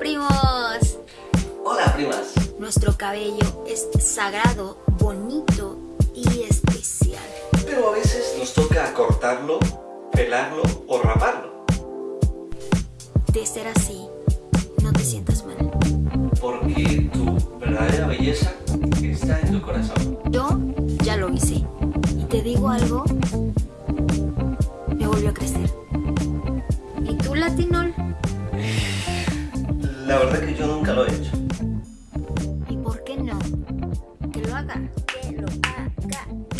primos! ¡Hola, primas! Nuestro cabello es sagrado, bonito y especial. Pero a veces nos toca cortarlo, pelarlo o raparlo. De ser así, no te sientas mal. Porque tu verdadera belleza está en tu corazón. Yo ya lo hice. Y te digo algo, no. Que lo haga. Que lo haga.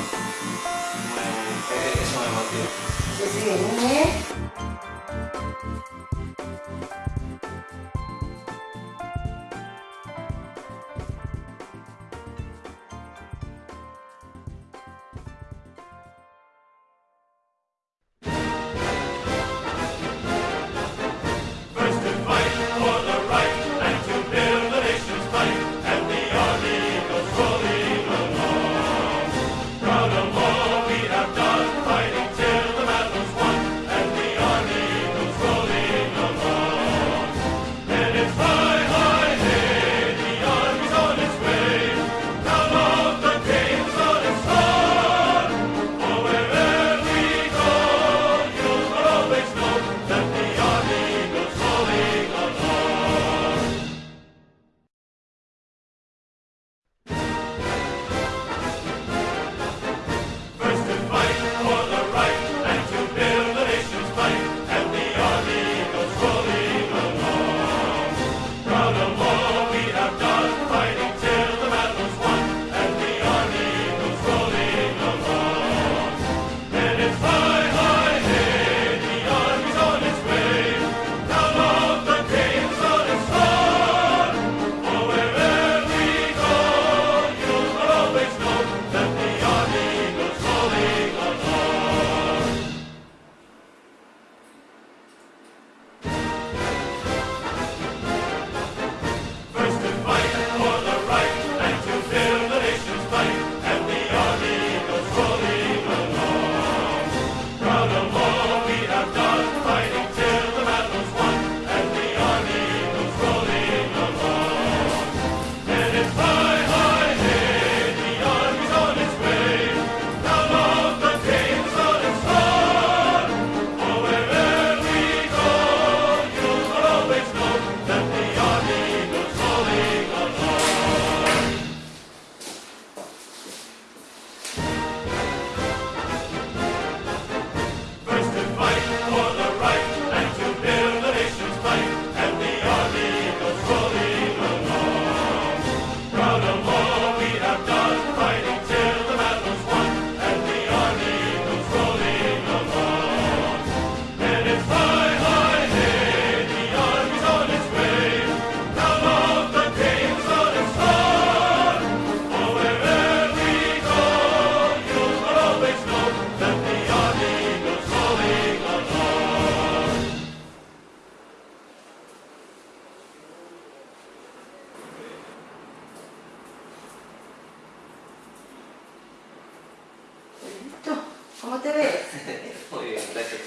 就是原表で。いう大丈。